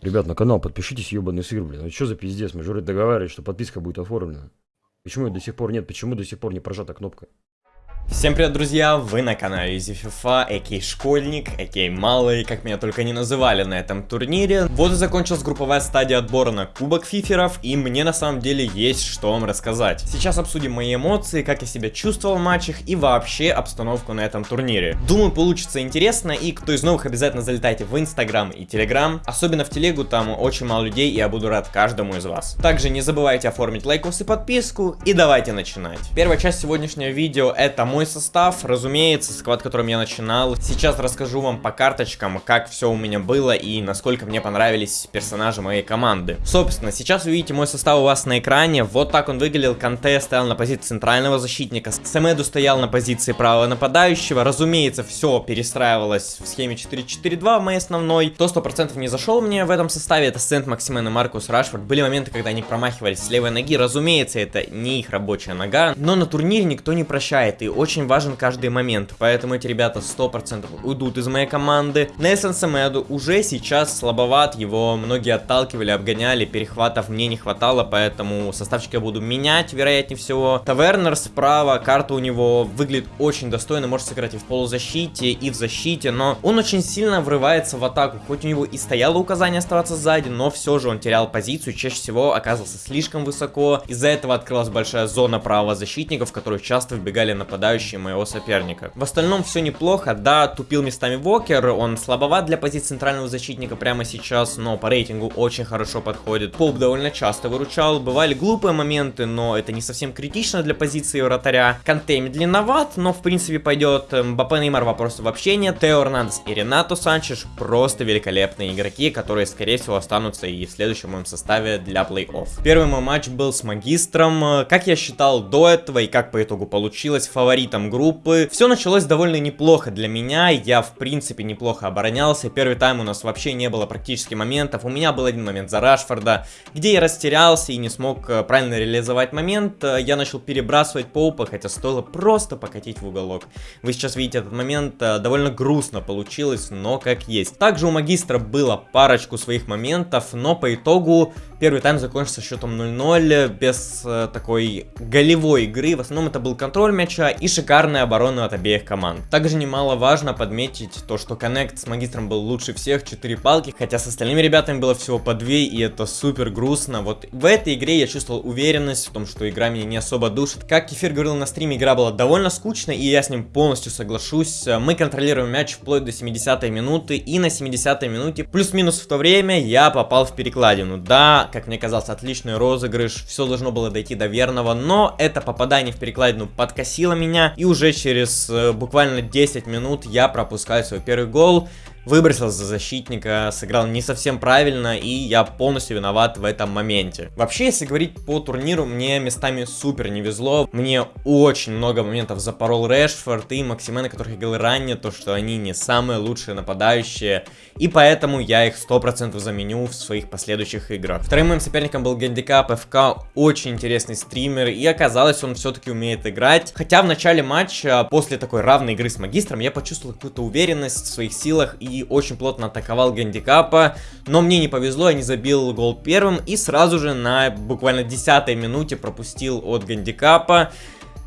Ребят, на канал подпишитесь, ебаный сыр, блин. Ну что за пиздец? Мы же договаривались, что подписка будет оформлена. Почему ее до сих пор нет? Почему до сих пор не прожата кнопка? Всем привет, друзья! Вы на канале Easy FIFA, aka Школьник, aka Малый, как меня только не называли на этом турнире. Вот и закончилась групповая стадия отбора на Кубок Фиферов, и мне на самом деле есть что вам рассказать. Сейчас обсудим мои эмоции, как я себя чувствовал в матчах и вообще обстановку на этом турнире. Думаю, получится интересно, и кто из новых обязательно залетайте в Инстаграм и Телеграм. Особенно в Телегу, там очень мало людей, и я буду рад каждому из вас. Также не забывайте оформить лайкос и подписку, и давайте начинать. Первая часть сегодняшнего видео это мой мой состав, разумеется, squad, которым я начинал. Сейчас расскажу вам по карточкам, как все у меня было и насколько мне понравились персонажи моей команды. Собственно, сейчас вы видите мой состав у вас на экране. Вот так он выглядел. Канте стоял на позиции центрального защитника. Самеду стоял на позиции правого нападающего. Разумеется, все перестраивалось в схеме 4-4-2 в моей основной. То 100% не зашел мне в этом составе, это Сент Максимен и Маркус Рашфорд. Были моменты, когда они промахивались с левой ноги. Разумеется, это не их рабочая нога. Но на турнире никто не прощает. И очень очень важен каждый момент, поэтому эти ребята 100% уйдут из моей команды. Нельсон Самеду уже сейчас слабоват, его многие отталкивали, обгоняли, перехватов мне не хватало, поэтому составчик я буду менять, вероятнее всего. Тавернер справа, карта у него выглядит очень достойно, может сыграть и в полузащите, и в защите, но он очень сильно врывается в атаку, хоть у него и стояло указание оставаться сзади, но все же он терял позицию, чаще всего оказывался слишком высоко, из-за этого открылась большая зона правого защитника, в которую часто вбегали нападающие нападающий моего соперника. В остальном все неплохо, да, тупил местами Вокер, он слабоват для позиции центрального защитника прямо сейчас, но по рейтингу очень хорошо подходит. Поп довольно часто выручал, бывали глупые моменты, но это не совсем критично для позиции вратаря. Канте медленноват, но в принципе пойдет. Мбаппе Неймар вопросов вообще нет. Тео Эрнандес и Ренато Санчеш просто великолепные игроки, которые скорее всего останутся и в следующем моем составе для плей-офф. Первый мой матч был с Магистром, как я считал до этого и как по итогу получилось, фаворит фаворитом группы. Все началось довольно неплохо для меня, я в принципе неплохо оборонялся. Первый тайм у нас вообще не было практически моментов. У меня был один момент за Рашфорда, где я растерялся и не смог э, правильно реализовать момент. Э, я начал перебрасывать Поупа, хотя стоило просто покатить в уголок. Вы сейчас видите этот момент, э, довольно грустно получилось, но как есть. Также у Магистра было парочку своих моментов, но по итогу первый тайм закончился счетом 0-0, без такой голевой игры. В основном это был контроль мяча и шикарная оборона от обеих команд. Также немаловажно подметить то, что Коннект с Магистром был лучше всех, 4 палки, хотя с остальными ребятами было всего по 2, и это супер грустно. Вот в этой игре я чувствовал уверенность в том, что игра меня не особо душит. Как Кефир говорил на стриме, игра была довольно скучной, и я с ним полностью соглашусь. Мы контролируем мяч вплоть до 70-й минуты, и на 70-й минуте, плюс-минус в то время, я попал в перекладину. Да, как мне казалось, отличный розыгрыш, все должно было дойти до верного, но это попадание в перекладину подкосило меня, и уже через э, буквально 10 минут я пропускаю свой первый гол выбросил за защитника, сыграл не совсем правильно, и я полностью виноват в этом моменте. Вообще, если говорить по турниру, мне местами супер не везло. Мне очень много моментов запорол Решфорд и Максимены, которых я говорил ранее, то, что они не самые лучшие нападающие, и поэтому я их 100% заменю в своих последующих играх. Вторым моим соперником был Гандикап ФК, очень интересный стример, и оказалось, он все-таки умеет играть. Хотя в начале матча, после такой равной игры с Магистром, я почувствовал какую-то уверенность в своих силах и очень плотно атаковал гандикапа, но мне не повезло, я не забил гол первым и сразу же на буквально 10 минуте пропустил от гандикапа.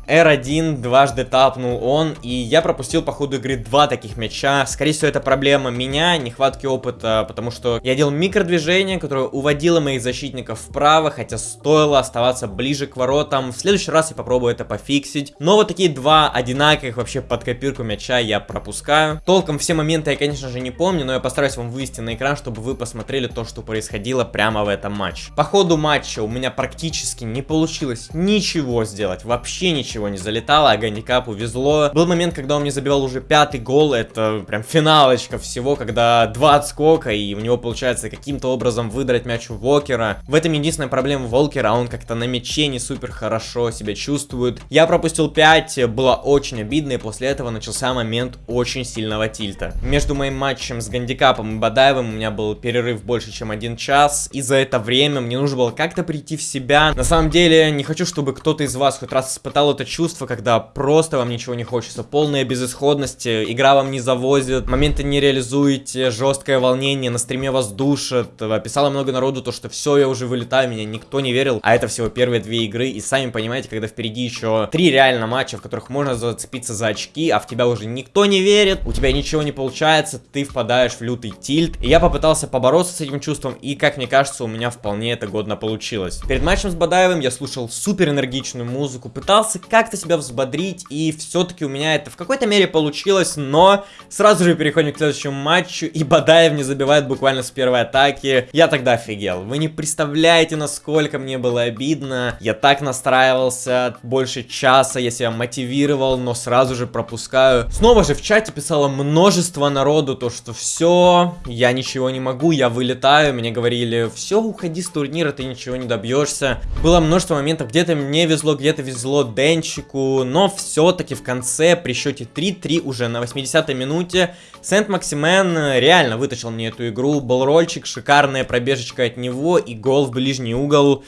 R1 дважды тапнул он, и я пропустил по ходу игры два таких мяча. Скорее всего, это проблема меня, нехватки опыта, потому что я делал микродвижение, которое уводило моих защитников вправо, хотя стоило оставаться ближе к воротам. В следующий раз я попробую это пофиксить. Но вот такие два одинаковых вообще под копирку мяча я пропускаю. Толком все моменты я, конечно же, не помню, но я постараюсь вам вывести на экран, чтобы вы посмотрели то, что происходило прямо в этом матче. По ходу матча у меня практически не получилось ничего сделать, вообще ничего ничего не залетало, а Гандикапу везло. Был момент, когда он мне забивал уже пятый гол, это прям финалочка всего, когда два отскока, и у него получается каким-то образом выдрать мяч у Вокера. В этом единственная проблема Волкера, он как-то на мяче не супер хорошо себя чувствует. Я пропустил 5, было очень обидно, и после этого начался момент очень сильного тильта. Между моим матчем с Гандикапом и Бадаевым у меня был перерыв больше, чем один час, и за это время мне нужно было как-то прийти в себя. На самом деле, не хочу, чтобы кто-то из вас хоть раз испытал эту какое-то чувство, когда просто вам ничего не хочется, полная безысходность, э, игра вам не завозит, моменты не реализуете, жесткое волнение, на стриме вас душат. Писало много народу то, что все, я уже вылетаю, меня никто не верил, а это всего первые две игры, и сами понимаете, когда впереди еще три реально матча, в которых можно зацепиться за очки, а в тебя уже никто не верит, у тебя ничего не получается, ты впадаешь в лютый тильт. И я попытался побороться с этим чувством, и, как мне кажется, у меня вполне это годно получилось. Перед матчем с Бадаевым я слушал супер энергичную музыку, пытался как-то себя взбодрить, и все-таки у меня это в какой-то мере получилось, но сразу же переходим к следующему матчу, и Бадаев не забивает буквально с первой атаки. Я тогда офигел. Вы не представляете, насколько мне было обидно. Я так настраивался больше часа, я себя мотивировал, но сразу же пропускаю. Снова же в чате писало множество народу, то что все, я ничего не могу, я вылетаю. Мне говорили, все, уходи с турнира, ты ничего не добьешься. Было множество моментов, где-то мне везло, где-то везло Денчику, но все-таки в конце при счете 3-3 уже на 80-й минуте Сент-Максимен реально вытащил мне эту игру. Был рольчик, шикарная пробежечка от него и гол в ближний угол.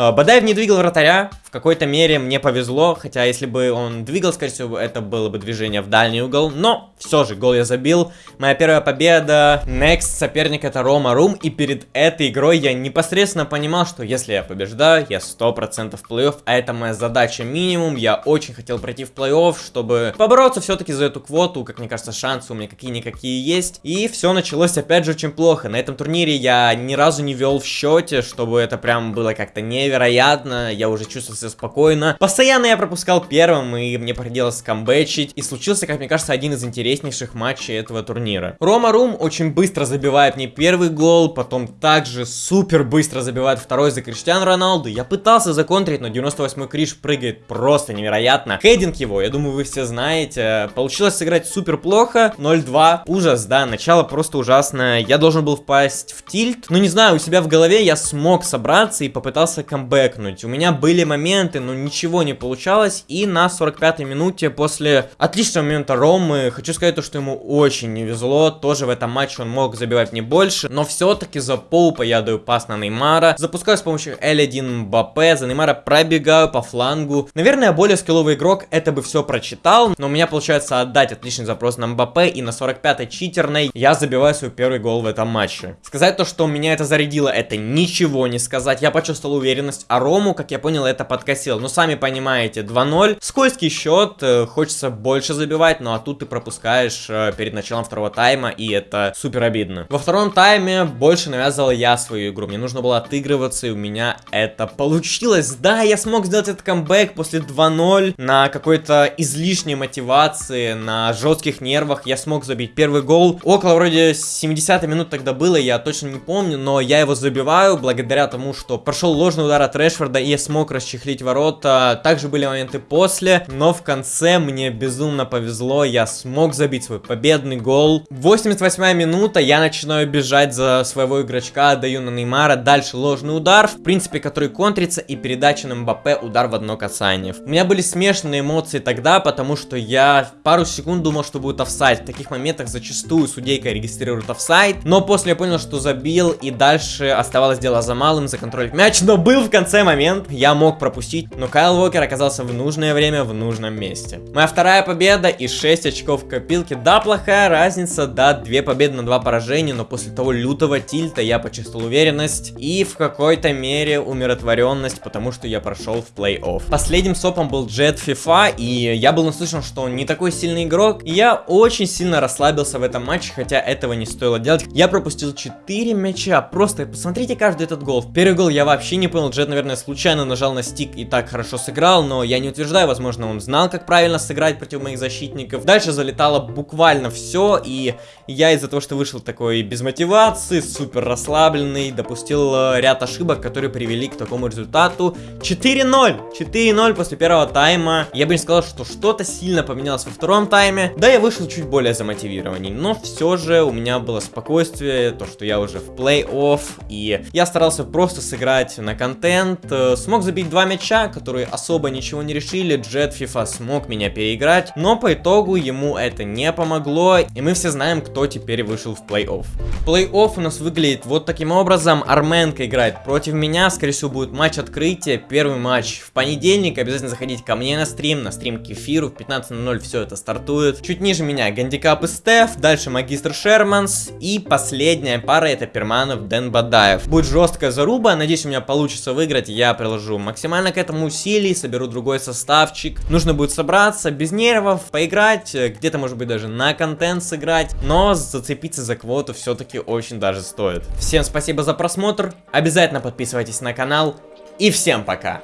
А, Бадаев не двигал вратаря, в какой-то мере мне повезло, хотя если бы он двигал, скорее всего, это было бы движение в дальний угол, но все же, гол я забил. Моя первая победа, next соперник это Рома Рум, и перед этой игрой я непосредственно понимал, что если я побеждаю, я 100% в плей-офф, а это моя задача минимум, я очень хотел пройти в плей-офф, чтобы побороться все-таки за эту квоту, как мне кажется, шансы у меня какие-никакие есть, и все началось опять же очень плохо. На этом турнире я ни разу не вел в счете, чтобы это прям было как-то невероятно, я уже чувствовал себя спокойно. Постоянно я пропускал первым, и мне приходилось камбэчить. И случился, как мне кажется, один из интереснейших матчей этого турнира. Рома Рум очень быстро забивает мне первый гол, потом также супер быстро забивает второй за Криштиану Роналду. Я пытался законтрить, но 98-й Криш прыгает просто невероятно. Хейдинг его, я думаю, вы все знаете. Получилось сыграть супер плохо. 0-2. Ужас, да, начало просто ужасное. Я должен был впасть в тильт. Но не знаю, у себя в голове я смог собраться и попытался камбэкнуть. У меня были моменты, но ничего не получалось. И на 45-й минуте после отличного момента Ромы, хочу сказать то, что ему очень не везло. Тоже в этом матче он мог забивать не больше. Но все-таки за Поупа я даю пас на Неймара. Запускаю с помощью L1 Мбаппе. За Неймара пробегаю по флангу. Наверное, более скилловый игрок это бы все прочитал. Но у меня получается отдать отличный запрос на Мбаппе. И на 45-й читерной я забиваю свой первый гол в этом матче. Сказать то, что меня это зарядило, это ничего не сказать. Я почувствовал уверенность. А Рому, как я понял, это под подкосил. Ну, сами понимаете, 2-0. Скользкий счет, э, хочется больше забивать, ну а тут ты пропускаешь э, перед началом второго тайма, и это супер обидно. Во втором тайме больше навязывал я свою игру. Мне нужно было отыгрываться, и у меня это получилось. Да, я смог сделать этот камбэк после 2-0 на какой-то излишней мотивации, на жестких нервах. Я смог забить первый гол. Около вроде 70 минут тогда было, я точно не помню, но я его забиваю благодаря тому, что прошел ложный удар от Решфорда, и я смог расчехлить ворота. Также были моменты после, но в конце мне безумно повезло, я смог забить свой победный гол. 88 минута, я начинаю бежать за своего игрочка, отдаю на Неймара, дальше ложный удар, в принципе, который контрится, и передача на Мбаппе, удар в одно касание. У меня были смешанные эмоции тогда, потому что я пару секунд думал, что будет офсайд. В таких моментах зачастую судейка регистрирует офсайд, но после я понял, что забил, и дальше оставалось дело за малым, законтролить мяч, но был в конце момент, я мог пропустить но Кайл Уокер оказался в нужное время в нужном месте. Моя вторая победа и 6 очков в копилке. Да, плохая разница, да, 2 победы на 2 поражения, но после того лютого тильта я почувствовал уверенность и в какой-то мере умиротворенность, потому что я прошел в плей-офф. Последним сопом был Джет FIFA, и я был наслышан, что он не такой сильный игрок, и я очень сильно расслабился в этом матче, хотя этого не стоило делать. Я пропустил 4 мяча, просто посмотрите каждый этот гол. Первый гол я вообще не понял, Джет, наверное, случайно нажал на стик и так хорошо сыграл, но я не утверждаю, возможно, он знал, как правильно сыграть против моих защитников. Дальше залетало буквально все, и я из-за того, что вышел такой без мотивации, супер расслабленный, допустил э, ряд ошибок, которые привели к такому результату. 4-0! 4-0 после первого тайма. Я бы не сказал, что что-то сильно поменялось во втором тайме. Да, я вышел чуть более замотивированней, но все же у меня было спокойствие, то, что я уже в плей-офф, и я старался просто сыграть на контроль контент. Э, Смог забить два мяча, которые особо ничего не решили. Джет FIFA смог меня переиграть, но по итогу ему это не помогло, и мы все знаем, кто теперь вышел в плей-офф. Плей-офф у нас выглядит вот таким образом. Арменка играет против меня, скорее всего будет матч открытия, первый матч в понедельник. Обязательно заходите ко мне на стрим, на стрим Кефиру, в 15.00 все это стартует. Чуть ниже меня Гандикап и Стеф, дальше Магистр Шерманс, и последняя пара это Перманов Дэн Бадаев. Будет жесткая заруба, надеюсь у меня получится получится выиграть, я приложу максимально к этому усилий, соберу другой составчик. Нужно будет собраться, без нервов, поиграть, э, где-то, может быть, даже на контент сыграть. Но зацепиться за квоту все-таки очень даже стоит. Всем спасибо за просмотр, обязательно подписывайтесь на канал и всем пока!